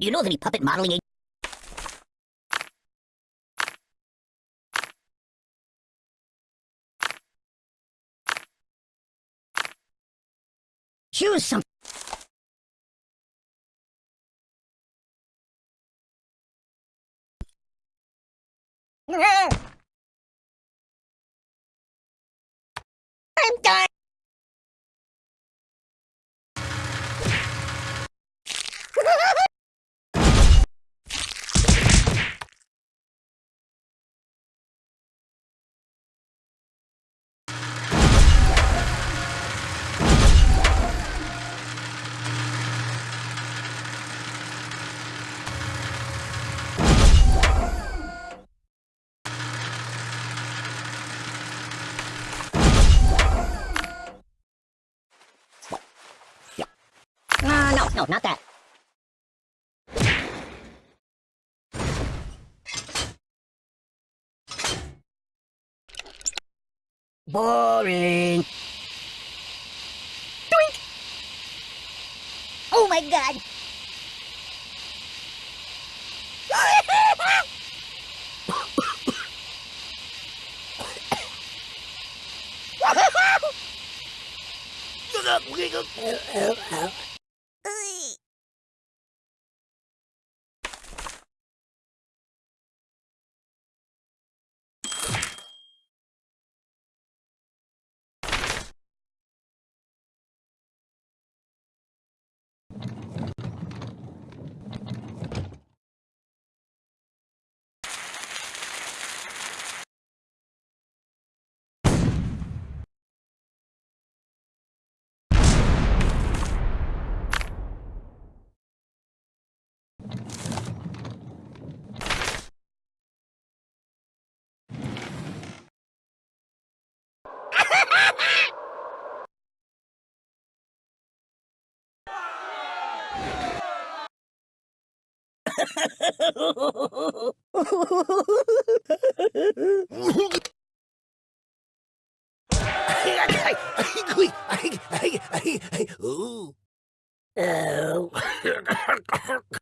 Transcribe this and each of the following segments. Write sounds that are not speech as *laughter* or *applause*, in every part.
You know of any puppet modeling ag- Choose some. I'm done. No, no, no, not that. Boring. Doink! Oh my god! *laughs* *laughs* Oh. *laughs*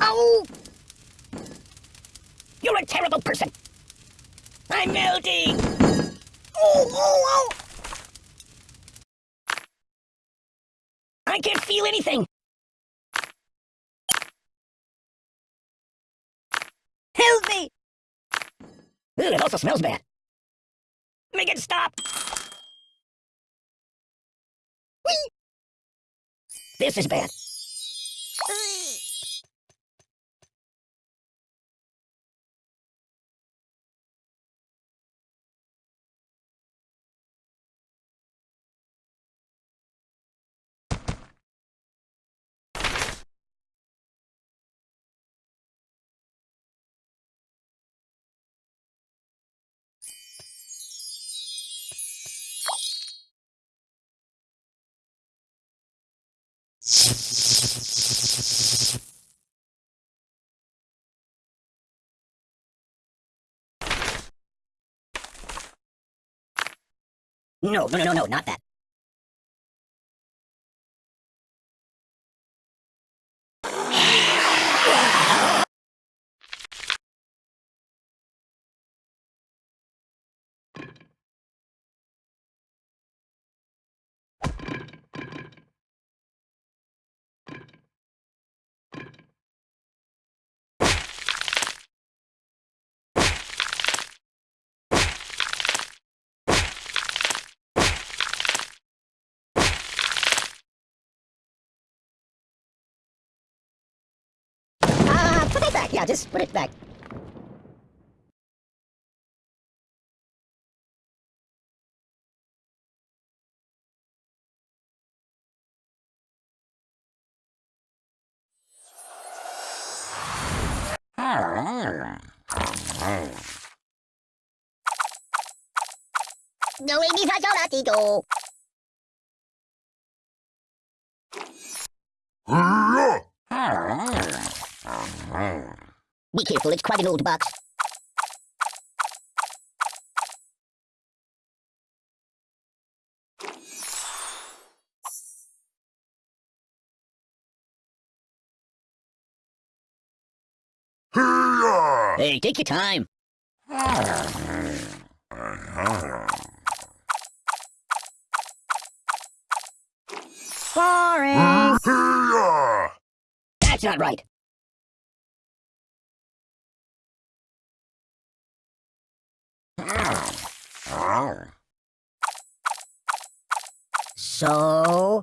Ow! You're a terrible person! I'm melting! Oh, oh, oh! I can't feel anything! Help me! Ooh, it also smells bad. Make it stop! Whee! This is bad. No, no, no, no, no, not that. Ah, put it back. Yeah, just put it back. No, it is a Be careful, it's quite an old box. Hey, take your time. Boring. That's not right. So?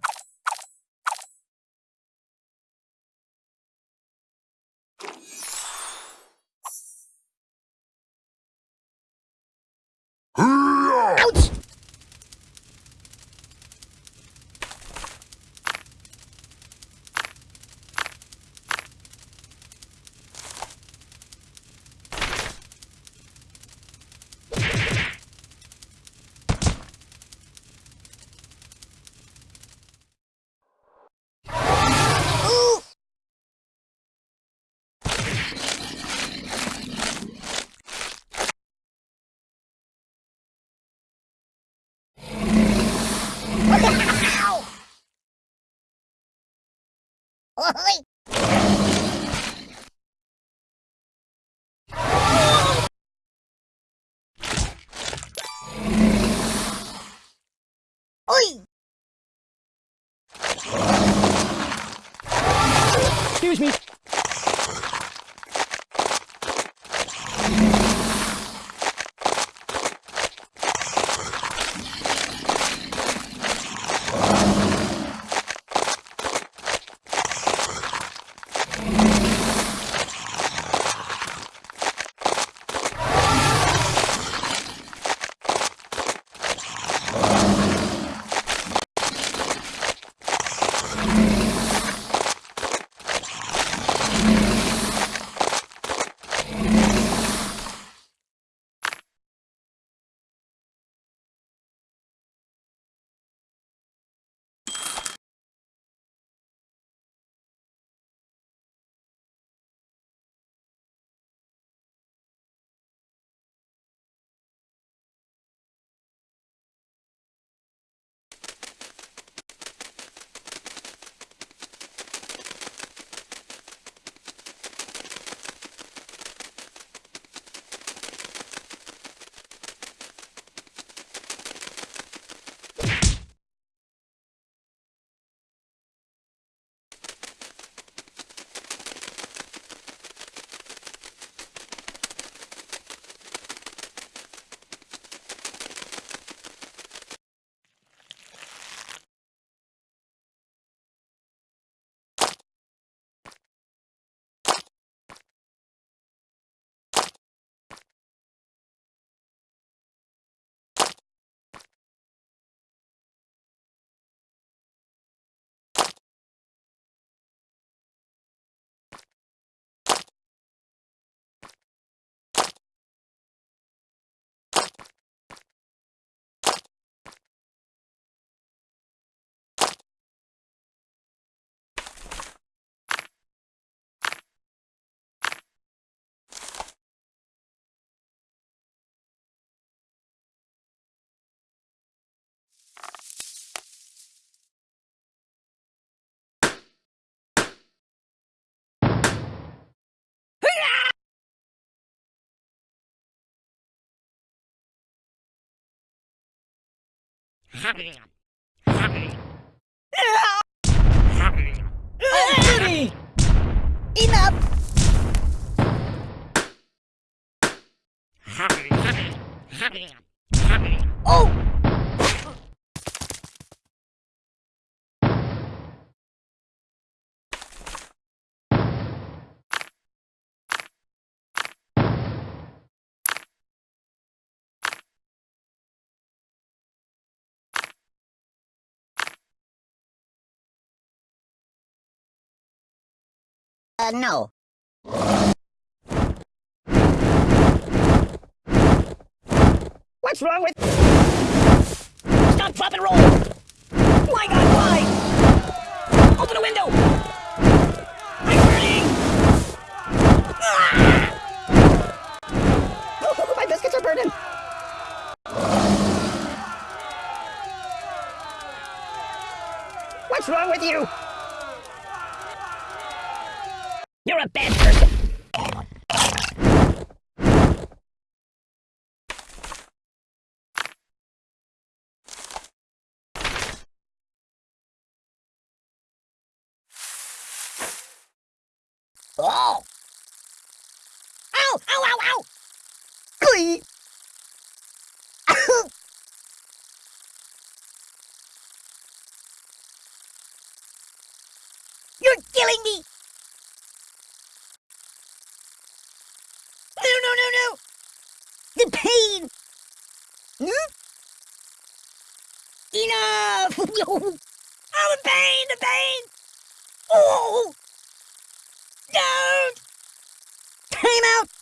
Ouch! Ooh! Ow! Oi! Oi! Excuse me. Goody! Enough! Uh, no. What's wrong with... Stop, drop, and roll! My God, why? Open the window! I'm burning! Ah! *laughs* My biscuits are burning! What's wrong with you? A bad person. Oh! Ow! Ow! Ow! Ow! Glee! You're killing me! No, no, no, no! The pain! Hmm? Enough! *laughs* oh, the pain, the pain! Oh! Don't! Time out!